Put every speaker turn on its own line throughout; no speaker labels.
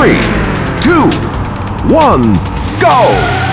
three, two, one, go!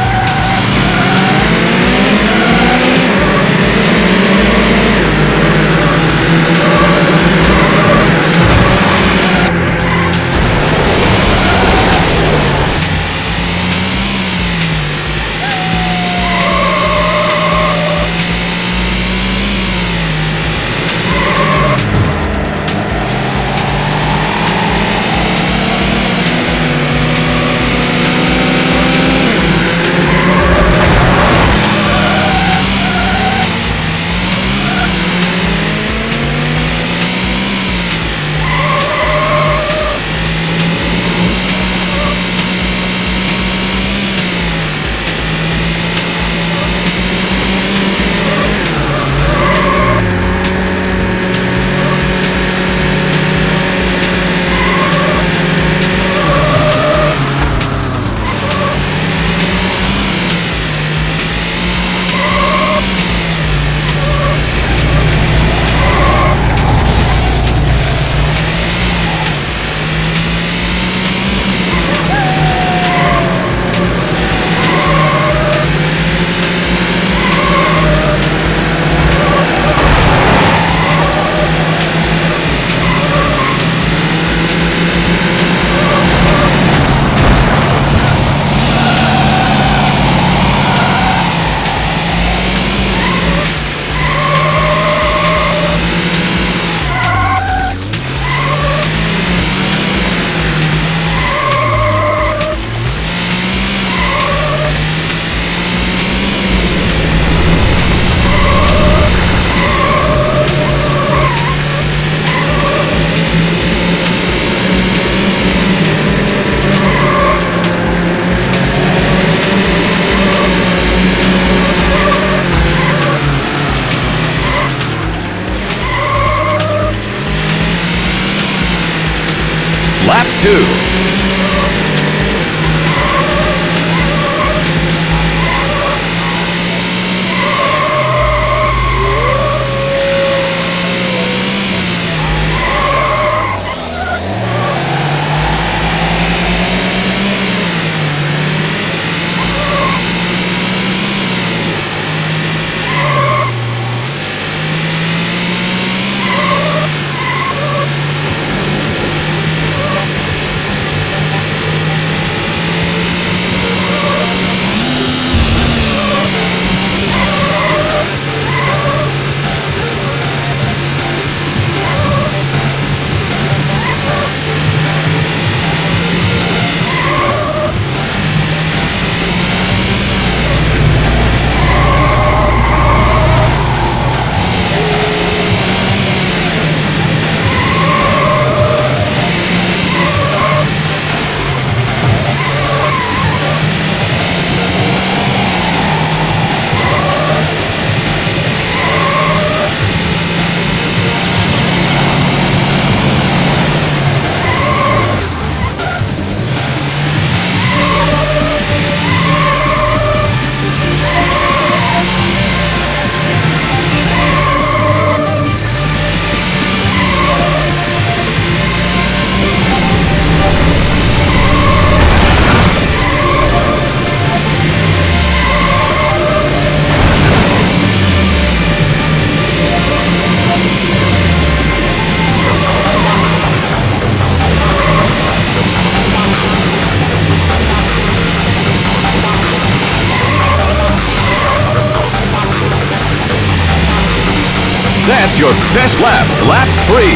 That's your best lap, lap three.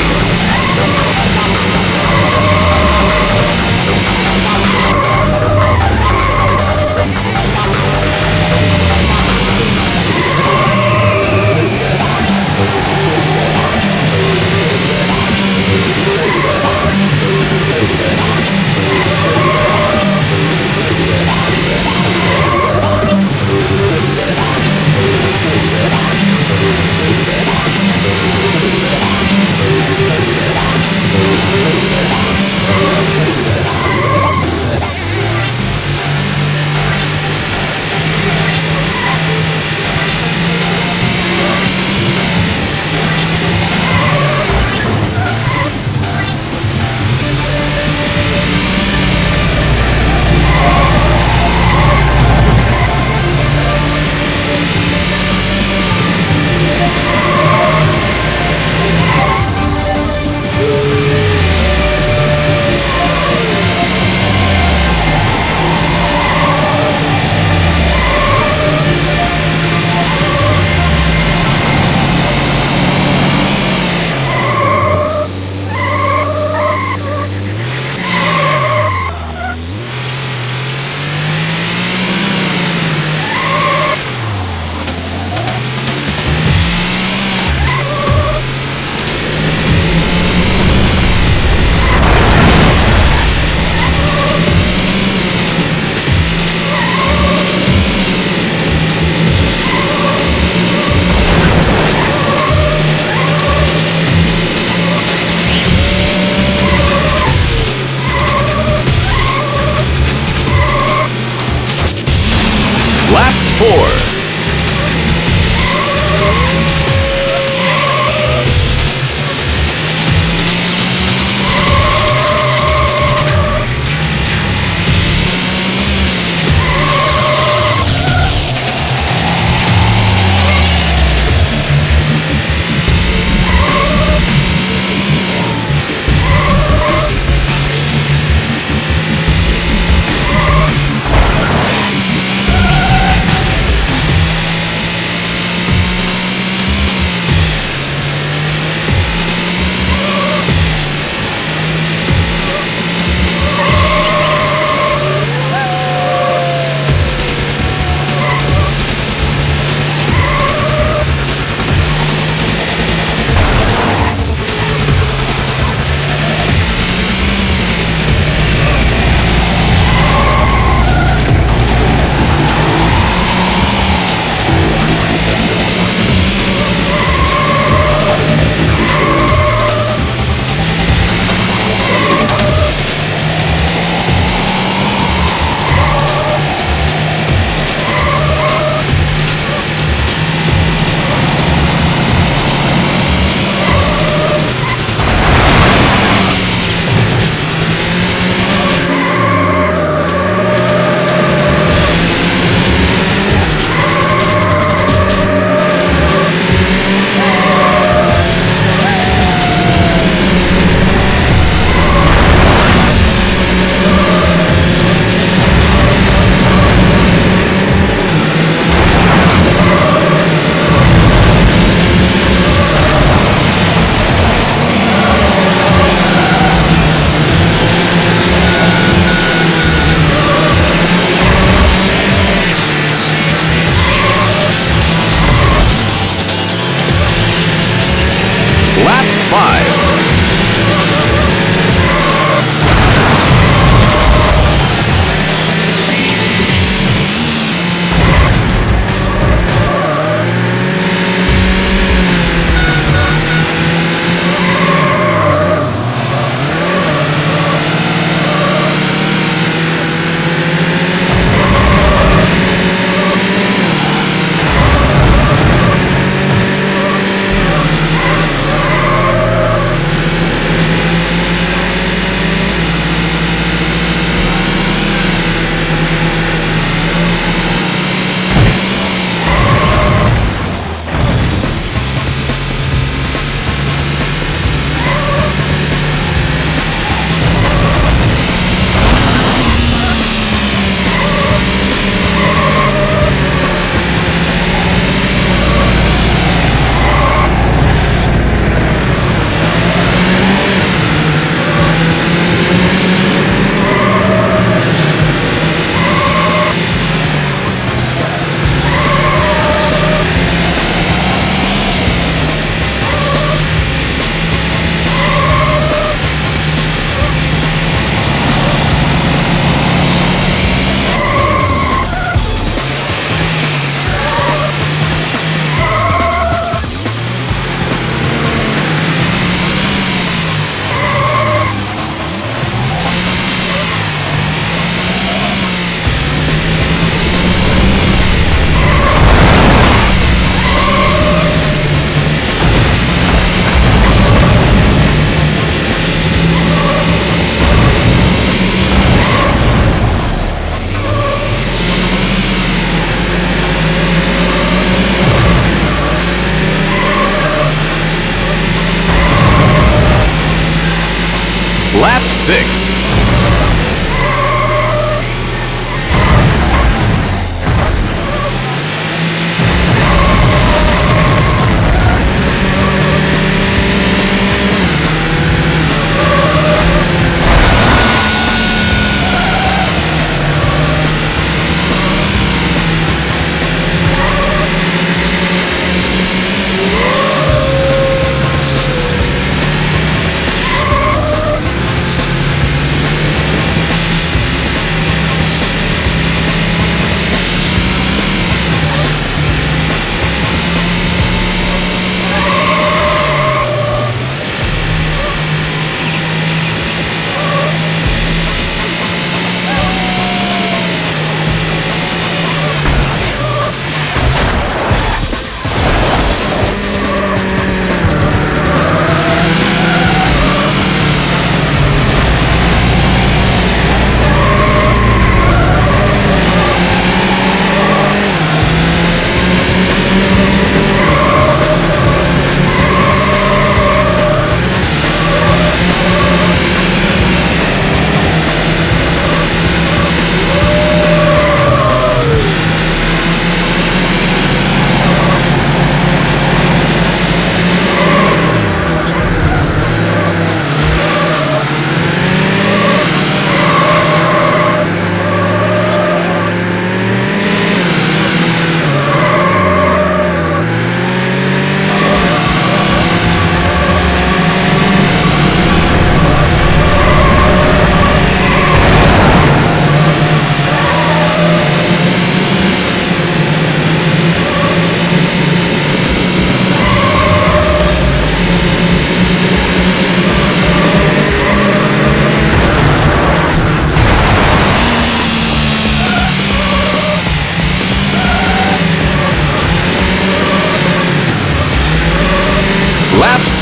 Lap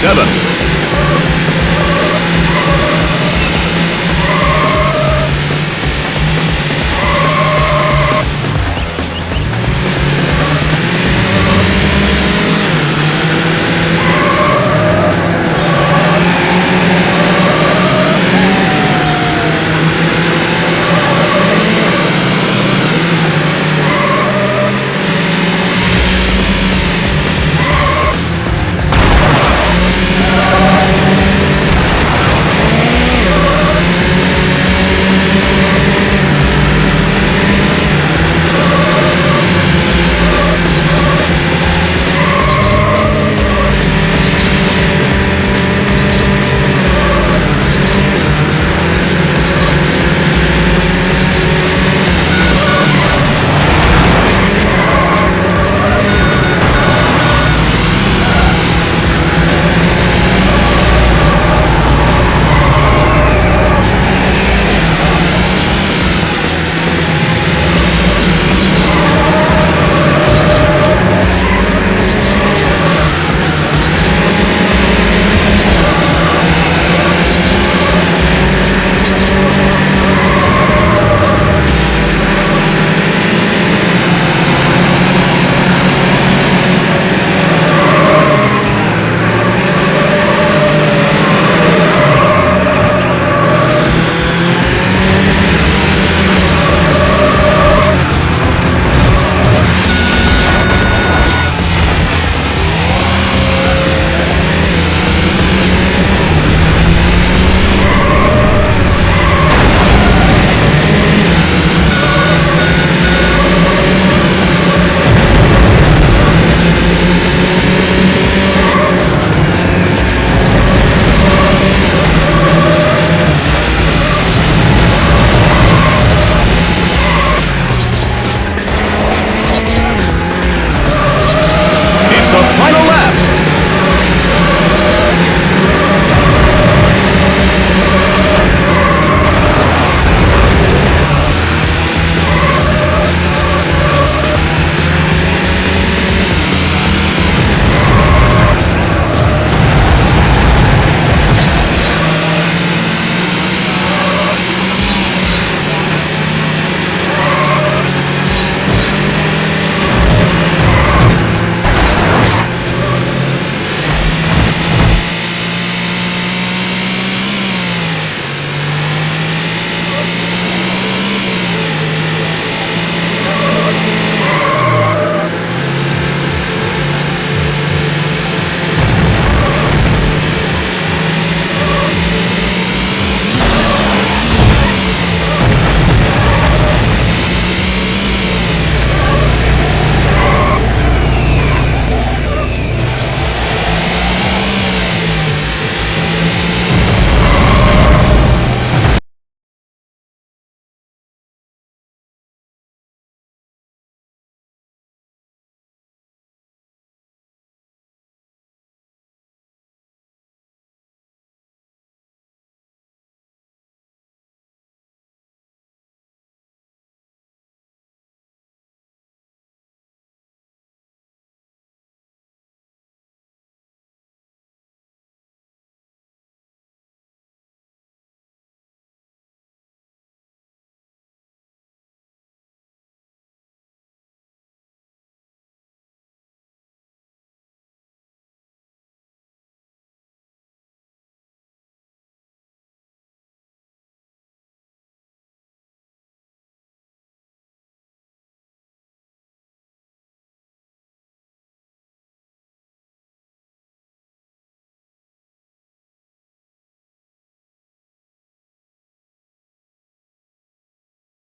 7.